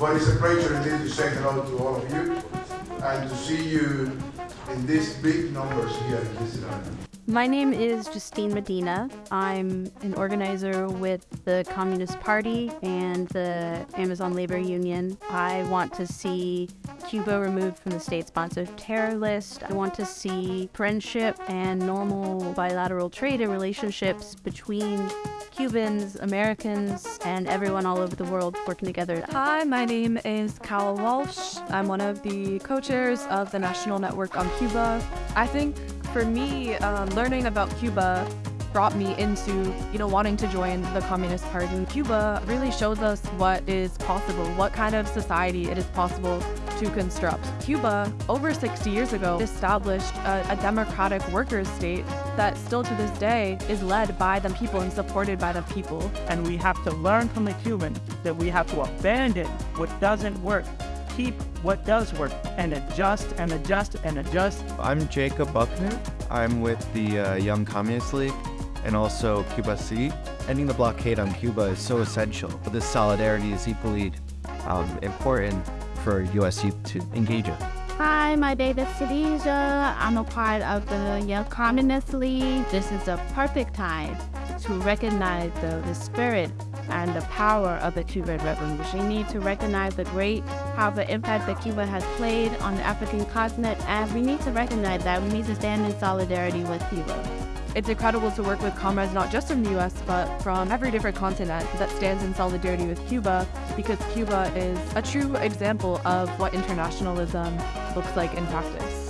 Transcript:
But it's a pleasure indeed to say hello to all of you and to see you in these big numbers here in this event. My name is Justine Medina. I'm an organizer with the Communist Party and the Amazon Labor Union. I want to see Cuba removed from the state sponsored terror list. I want to see friendship and normal bilateral trade and relationships between Cubans, Americans, and everyone all over the world working together. Hi, my name is Cal Walsh. I'm one of the co chairs of the National Network on Cuba. I think for me, um, learning about Cuba brought me into, you know, wanting to join the Communist Party. Cuba really shows us what is possible, what kind of society it is possible to construct. Cuba, over 60 years ago, established a, a democratic workers' state that still to this day is led by the people and supported by the people. And we have to learn from the Cubans that we have to abandon what doesn't work keep what does work and adjust and adjust and adjust. I'm Jacob Buckner. I'm with the uh, Young Communist League and also Cuba Sí. Ending the blockade on Cuba is so essential, but this solidarity is equally um, important for USC to engage in. Hi, my name is Khadija. I'm a part of the Young Communist League. This is a perfect time to recognize the, the spirit and the power of the Cuban Revolution. We need to recognize the great powerful impact that Cuba has played on the African continent, and we need to recognize that we need to stand in solidarity with Cuba. It's incredible to work with comrades not just from the US, but from every different continent that stands in solidarity with Cuba, because Cuba is a true example of what internationalism looks like in practice.